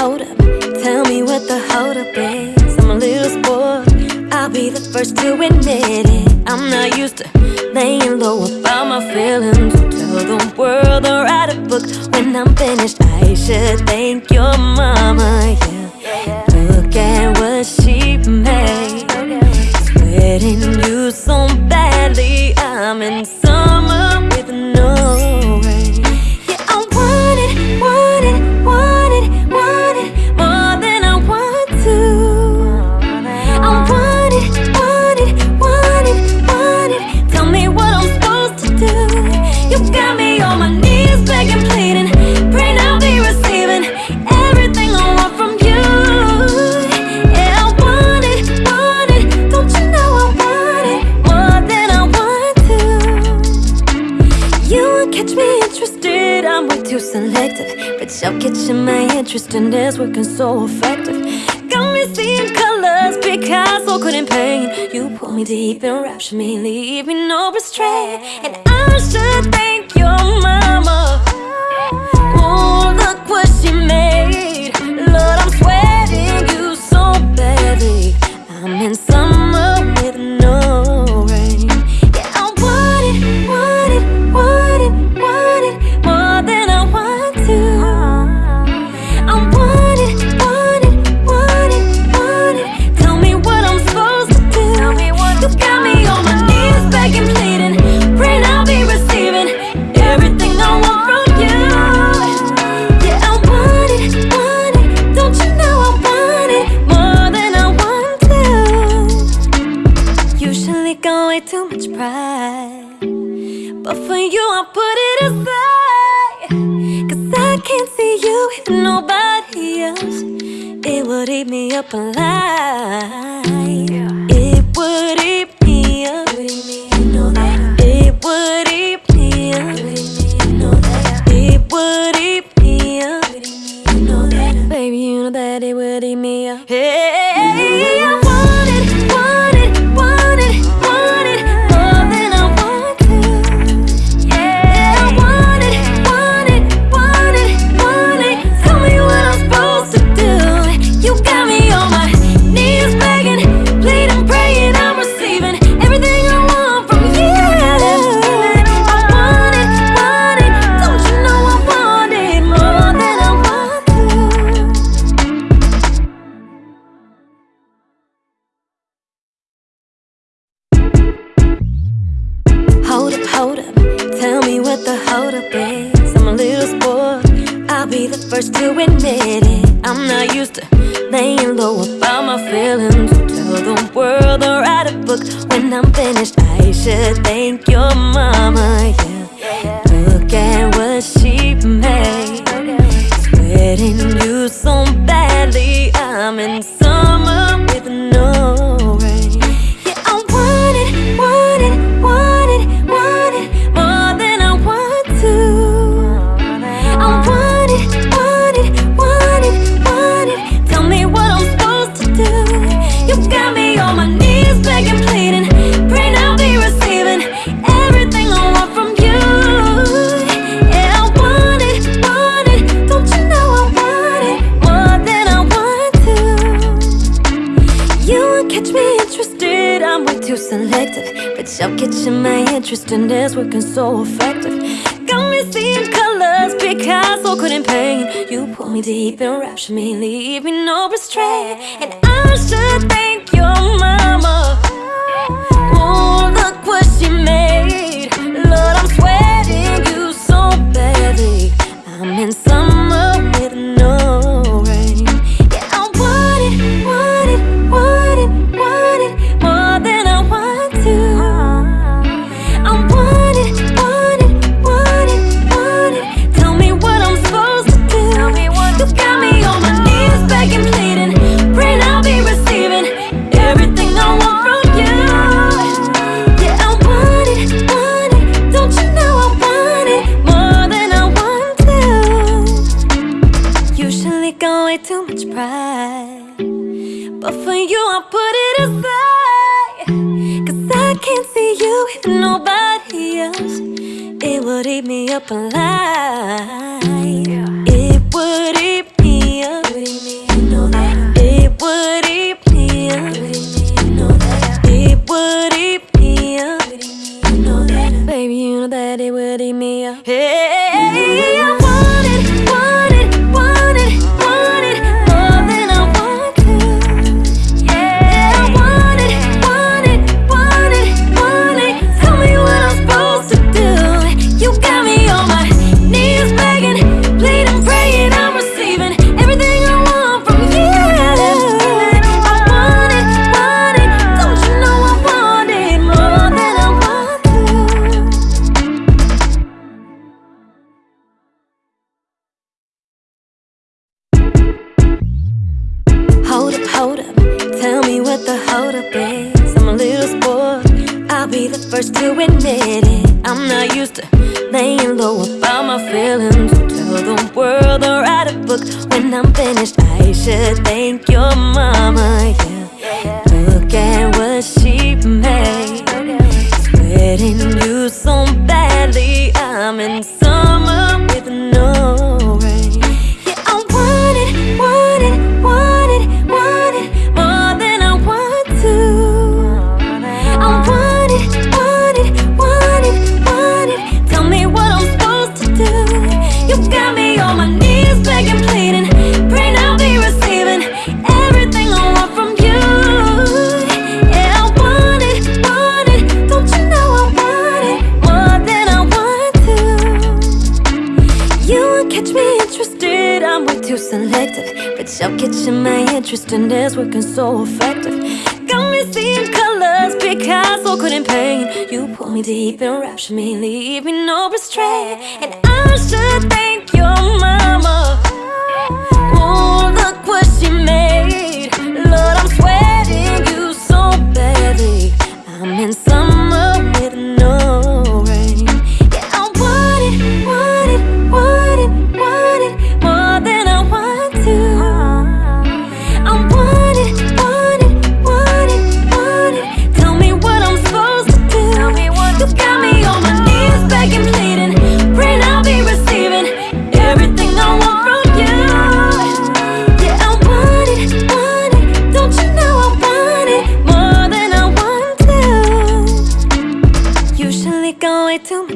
hold up. Tell me what the hold up is. I'm a little spoiled. I'll be the first to admit it. I'm not used to laying low about my feelings. Tell the world or write a book. When I'm finished I should thank you You're catching my interest and it's working so effective. Got me seeing colors Picasso couldn't paint. You pull me deep and rapture me Leave me no restraint. And I should thank you're would eat me up alive. It would eat me up. It would eat me up. It would eat me up. You know that. Baby, you know that it would eat me up. Hey. hold up. Tell me what the hold up is. I'm a little spoiled. I'll be the first to admit it. I'm not used to laying low about my feelings. Tell the world or write a book. When I'm finished I should thank your mama, yeah. selective But you're catching my interest and it's working so effective. Got me seeing colors, Picasso couldn't paint. You pull me deep and rapture me, leave me no restraint. And I should up alive. Yeah. older biz I'm a little spoiled. I'll be the first to admit it. I'm not used to laying low about my feelings. Tell the world or write a book. When I'm finished I should thank your mama yeah. Catch me interested, I'm way too selective. But you're catching my interest and it's working so effective. Got me seeing colors, Picasso couldn't paint. You pull me deep and rapture me, leave me no restraint. And I should thank your mama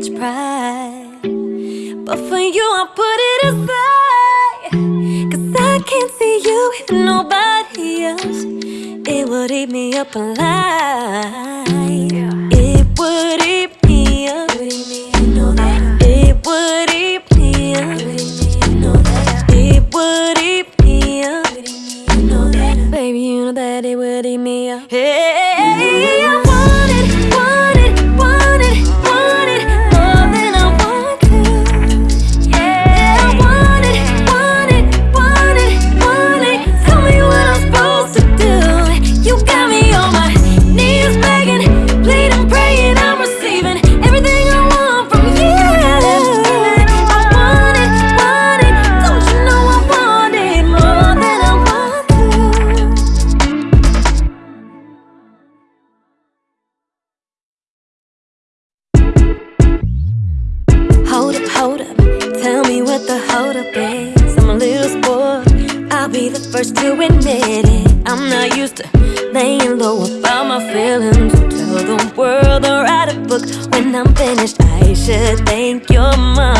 much pride. But for you I'll put it aside. Cause I can't see you with nobody else. It would eat me up alive. yeah. be the first to admit it. I'm not used to laying low about my feelings. Tell the world or write a book. When I'm finished I should thank your mom.